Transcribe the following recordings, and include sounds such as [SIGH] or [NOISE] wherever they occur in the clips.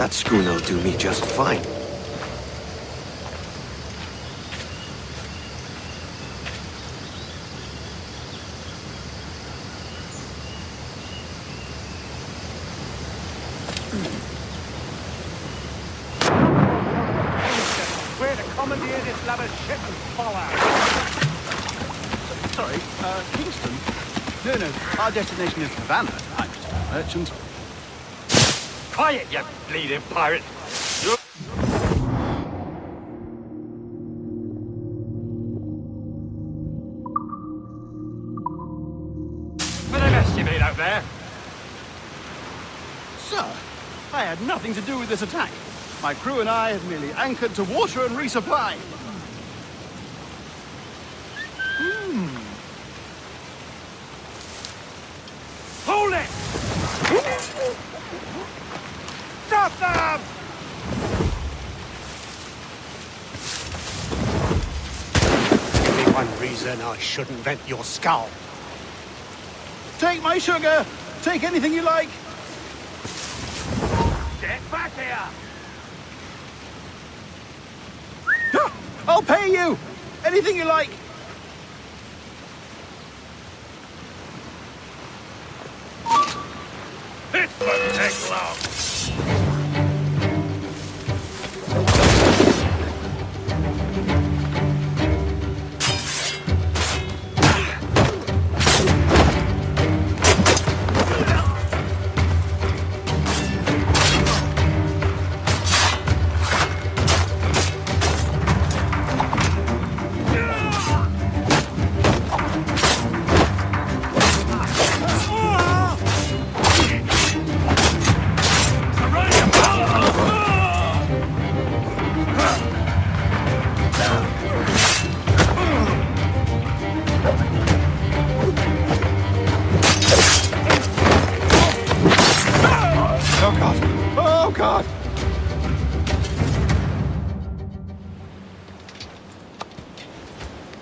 That schooner'll do me just fine. We're to commandeer this lover's ship and follow. Sorry, uh, Kingston? No, no, our destination is Havana tonight, Mr. Merchant. Quiet, you bleeding pirate. You're... You made out there. Sir, I had nothing to do with this attack. My crew and I have merely anchored to water and resupply. Hold it! Stop them! Give me one reason I shouldn't vent your skull. Take my sugar! Take anything you like! Get back here! I'll pay you! Anything you like! It won't take long.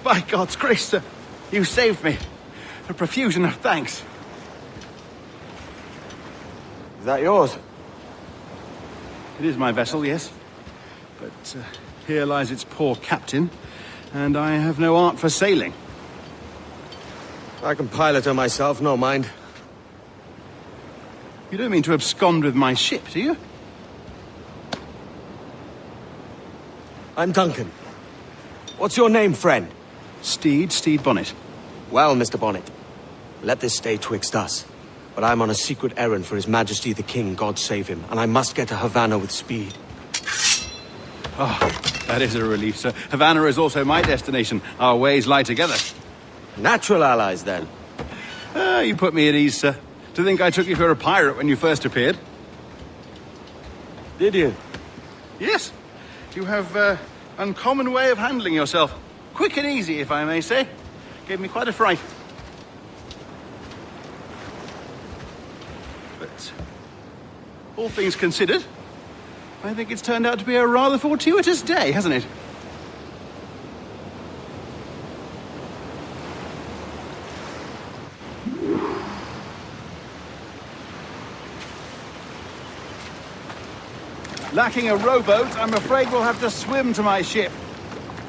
By God's grace, sir, you saved me. A profusion of thanks. Is that yours? It is my vessel, yes. But uh, here lies its poor captain, and I have no art for sailing. I can pilot her myself, no mind. You don't mean to abscond with my ship, do you? I'm Duncan. What's your name, friend? Stede, Stede Bonnet. Well, Mr. Bonnet, let this stay twixt us. But I'm on a secret errand for His Majesty the King, God save him, and I must get to Havana with speed. Oh, that is a relief, sir. Havana is also my destination. Our ways lie together. Natural allies, then. Ah, you put me at ease, sir. To think I took you for a pirate when you first appeared. Did you? Yes. You have uh, uncommon way of handling yourself. Quick and easy, if I may say. Gave me quite a fright. But, all things considered, I think it's turned out to be a rather fortuitous day, hasn't it? Lacking a rowboat, I'm afraid we'll have to swim to my ship.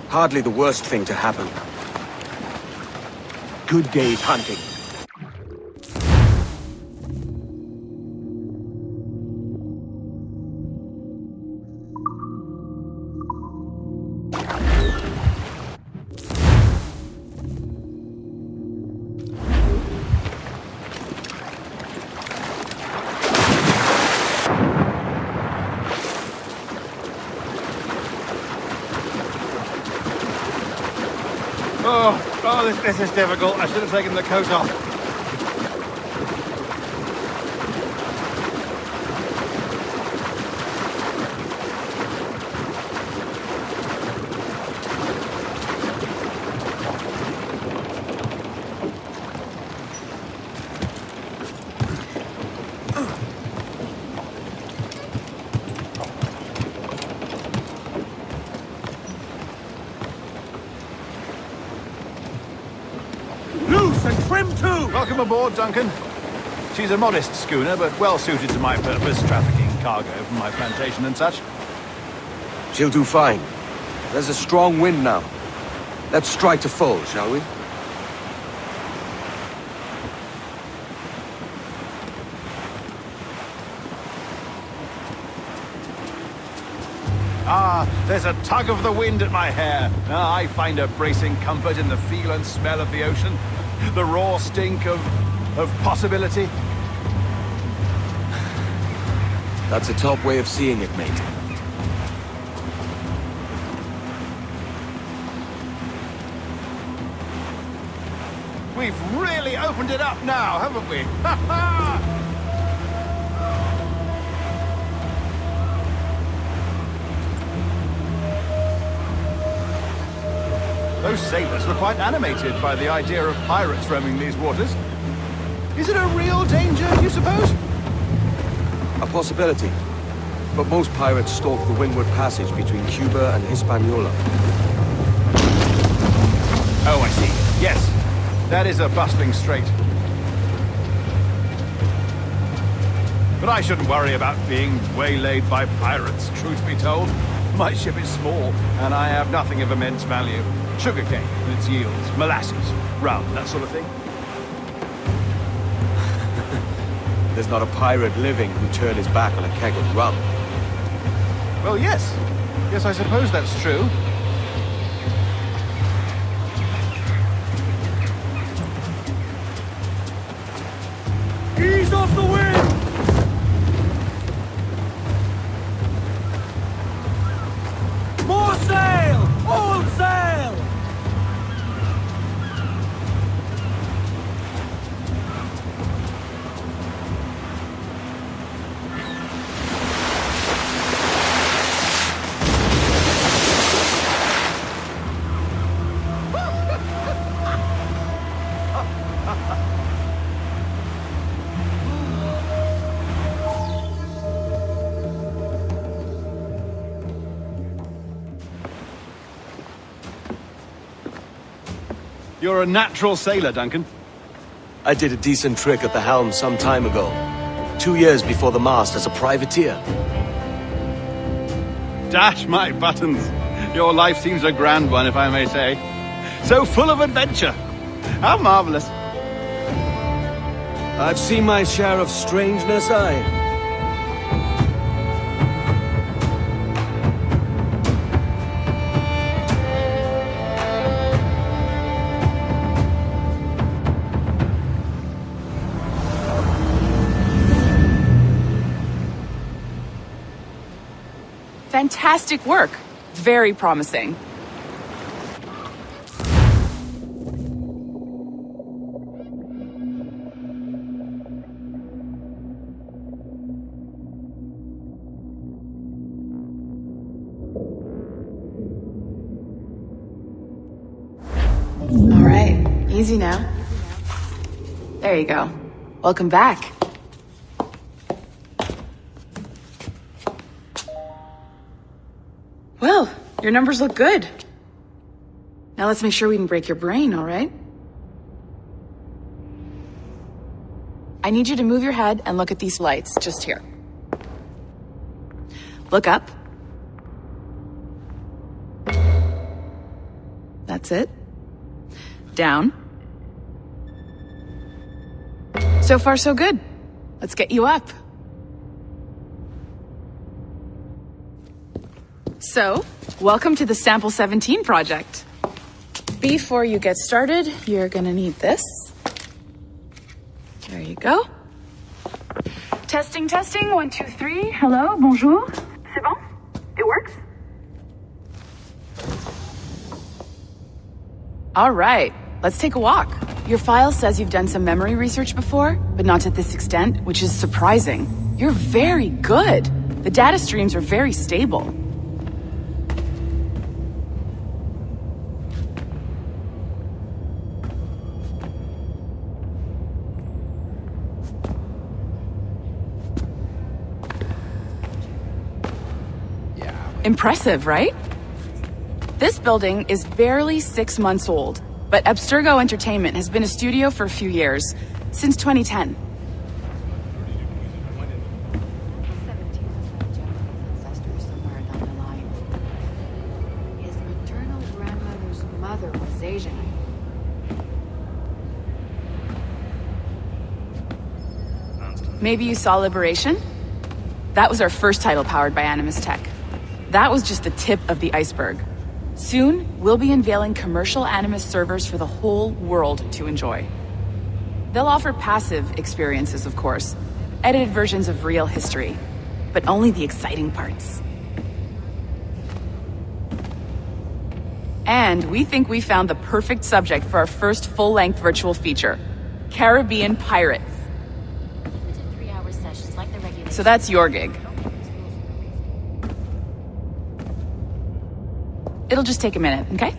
Hardly the worst thing to happen. Good day's hunting. This, this is difficult. I should have taken the coat off. Welcome aboard, Duncan. She's a modest schooner, but well suited to my purpose, trafficking cargo from my plantation and such. She'll do fine. There's a strong wind now. Let's strike to full, shall we? Ah, there's a tug of the wind at my hair. Ah, I find a bracing comfort in the feel and smell of the ocean. The raw stink of... of possibility. That's a top way of seeing it, mate. We've really opened it up now, haven't we? [LAUGHS] Ha ha! Those sailors were quite animated by the idea of pirates roaming these waters. Is it a real danger, you suppose? A possibility. But most pirates stalk the windward passage between Cuba and Hispaniola. Oh, I see. Yes, that is a bustling strait. But I shouldn't worry about being waylaid by pirates, truth be told. My ship is small, and I have nothing of immense value. Sugarcane and its yields, molasses, rum, that sort of thing. [LAUGHS] There's not a pirate living who turned his back on a keg of rum. Well, yes. Yes, I suppose that's true. You're a natural sailor, Duncan. I did a decent trick at the helm some time ago. Two years before the mast as a privateer. Dash my buttons. Your life seems a grand one, if I may say. So full of adventure. How marvelous. I've seen my share of strangeness, I. Fantastic work. Very promising. All right, easy now. There you go. Welcome back. Your numbers look good. Now let's make sure we can break your brain, all right? I need you to move your head and look at these lights just here. Look up. That's it. Down. So far, so good. Let's get you up. So, welcome to the Sample 17 project. Before you get started, you're gonna need this. There you go. Testing, testing, one, two, three. Hello, bonjour. C'est bon? It works? All right, let's take a walk. Your file says you've done some memory research before, but not to this extent, which is surprising. You're very good. The data streams are very stable. Impressive, right? This building is barely six months old, but Abstergo Entertainment has been a studio for a few years, since 2010. Maybe you saw Liberation? That was our first title powered by Animus Tech. That was just the tip of the iceberg. Soon, we'll be unveiling commercial Animus servers for the whole world to enjoy. They'll offer passive experiences, of course, edited versions of real history, but only the exciting parts. And we think we found the perfect subject for our first full-length virtual feature, Caribbean Pirates. Three-hour sessions like the. So that's your gig. It'll just take a minute, okay?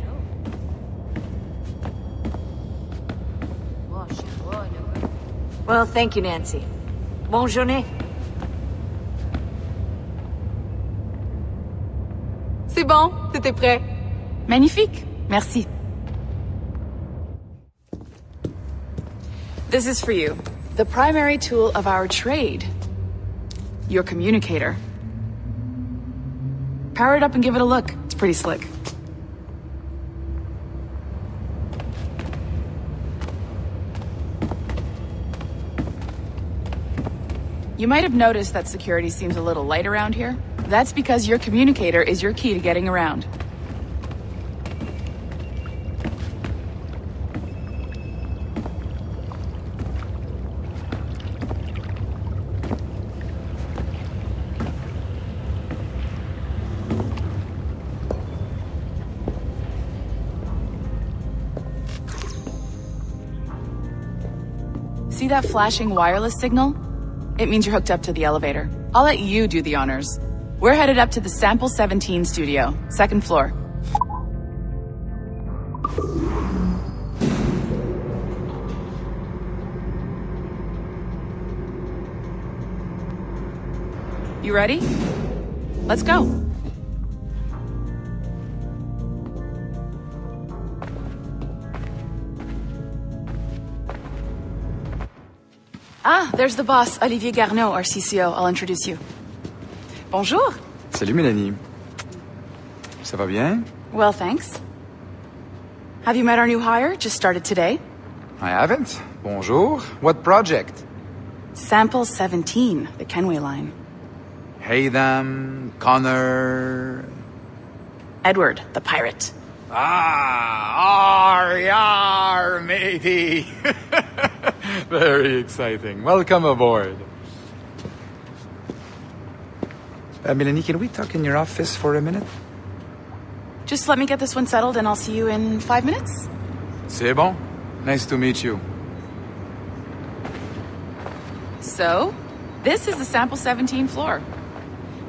Well, thank you, Nancy. Bonne journée. C'est bon, t'étais prêt. Magnifique, merci. This is for you. The primary tool of our trade. Your communicator. Power it up and give it a look. It's pretty slick. You might have noticed that security seems a little light around here. That's because your communicator is your key to getting around. See that flashing wireless signal? It means you're hooked up to the elevator. I'll let you do the honors. We're headed up to the Sample 17 studio, second floor. You ready? Let's go. There's the boss, Olivier Garneau, our CCO. I'll introduce you. Bonjour. Salut Mélanie. Ça va bien? Well, thanks. Have you met our new hire? Just started today? I haven't. Bonjour. What project? Sample 17, the Kenway line. Hey, them, Connor... Edward, the pirate. Ah, ar, yar, matey. [LAUGHS] Very exciting. Welcome aboard. Uh, Mélanie, can we talk in your office for a minute? Just let me get this one settled and I'll see you in five minutes. C'est bon. Nice to meet you. So, this is the Sample 17 floor.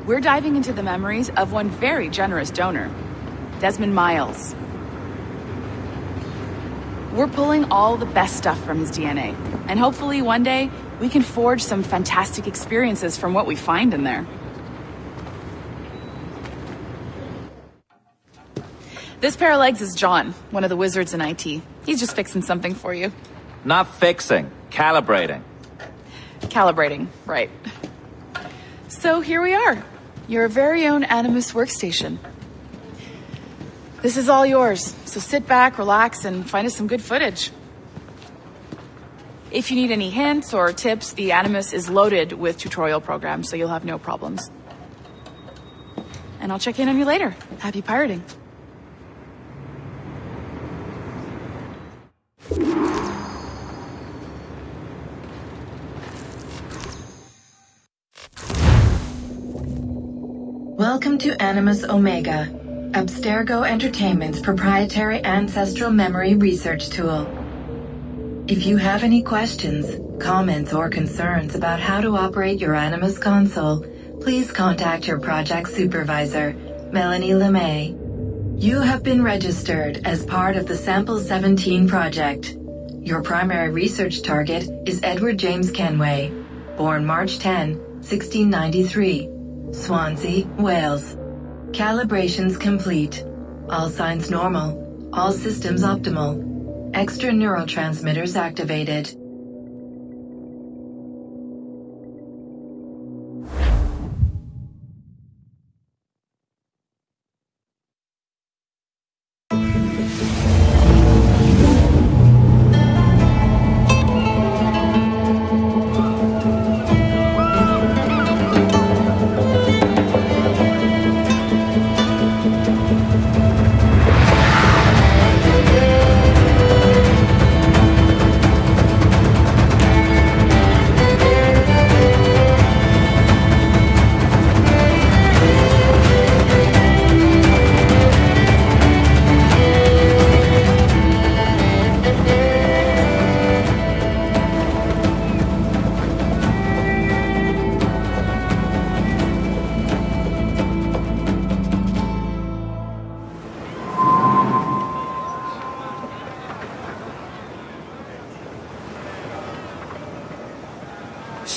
We're diving into the memories of one very generous donor, Desmond Miles. We're pulling all the best stuff from his DNA, and hopefully one day we can forge some fantastic experiences from what we find in there. This pair of legs is John, one of the wizards in IT. He's just fixing something for you. Not fixing, calibrating. Calibrating, right. So here we are, your very own Animus workstation. This is all yours, so sit back, relax, and find us some good footage. If you need any hints or tips, the Animus is loaded with tutorial programs, so you'll have no problems. And I'll check in on you later. Happy pirating. Welcome to Animus Omega, Abstergo Entertainment's proprietary ancestral memory research tool. If you have any questions, comments, or concerns about how to operate your Animus console, please contact your project supervisor, Melanie LeMay. You have been registered as part of the Sample 17 project. Your primary research target is Edward James Kenway, born March 10, 1693. Swansea, Wales. Calibrations complete. All signs normal. All systems optimal. Extra neurotransmitters activated.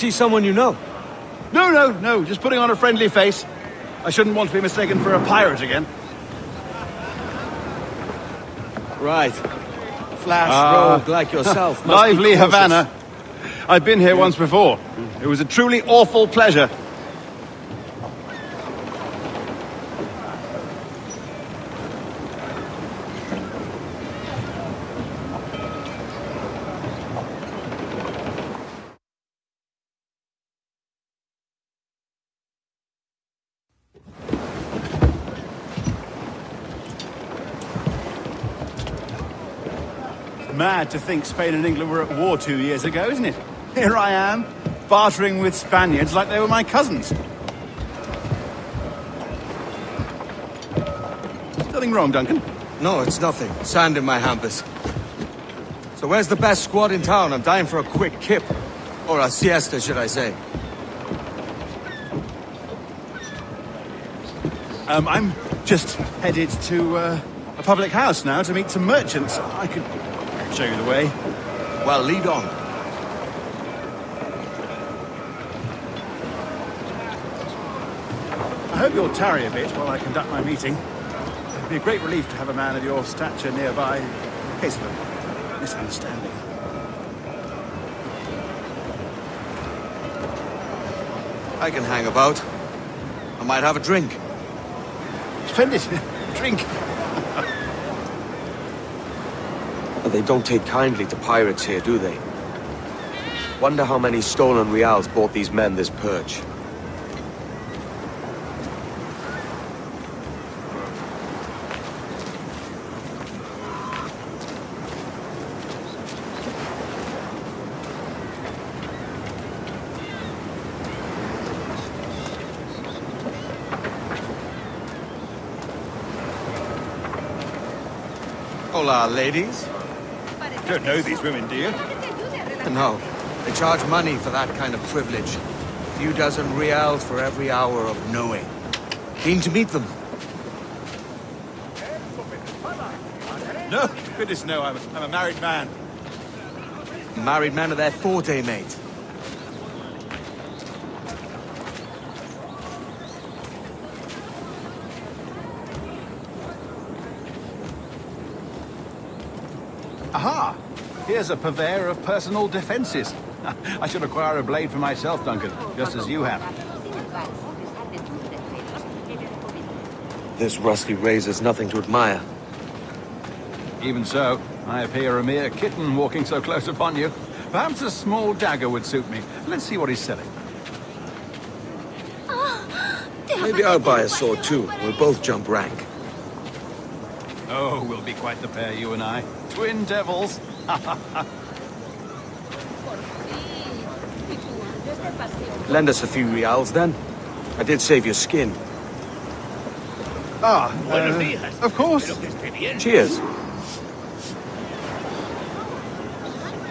See someone you know? No, no, no, just putting on a friendly face. I shouldn't want to be mistaken for a pirate again. Right. Flash Ah. rogue like yourself. [LAUGHS] Lively. Havana. I've been here once before. It was a truly awful pleasure. Mad to think Spain and England were at war two years ago, isn't it? Here I am, bartering with Spaniards like they were my cousins. Nothing wrong, Duncan. No, it's nothing. Sand in my hampers. So where's the best squad in town? I'm dying for a quick kip. Or a siesta, should I say. Um, I'm just headed to uh, a public house now to meet some merchants. I could show you the way. Well, lead on. I hope you'll tarry a bit while I conduct my meeting. It'd be a great relief to have a man of your stature nearby in case of a misunderstanding. I can hang about. I might have a drink. Spend Splendid. [LAUGHS] Drink. [LAUGHS] They don't take kindly to pirates here, do they? Wonder how many stolen reals bought these men this perch. Hola, ladies. You don't know these women, do you? No, they charge money for that kind of privilege. A few dozen reals for every hour of knowing. Keen to meet them. No, goodness no, I'm, I'm a married man. Married men are their forte, mate. Here's a purveyor of personal defenses. [LAUGHS] I should acquire a blade for myself, Duncan, just as you have. This rusty razor's nothing to admire. Even so, I appear a mere kitten walking so close upon you. Perhaps a small dagger would suit me. Let's see what he's selling. Maybe I'll buy a sword too. We'll both jump rank. Oh, we'll be quite the pair, you and I. Twin devils. [LAUGHS] Lend us a few reals then. I did save your skin. Ah, uh, of course. Cheers.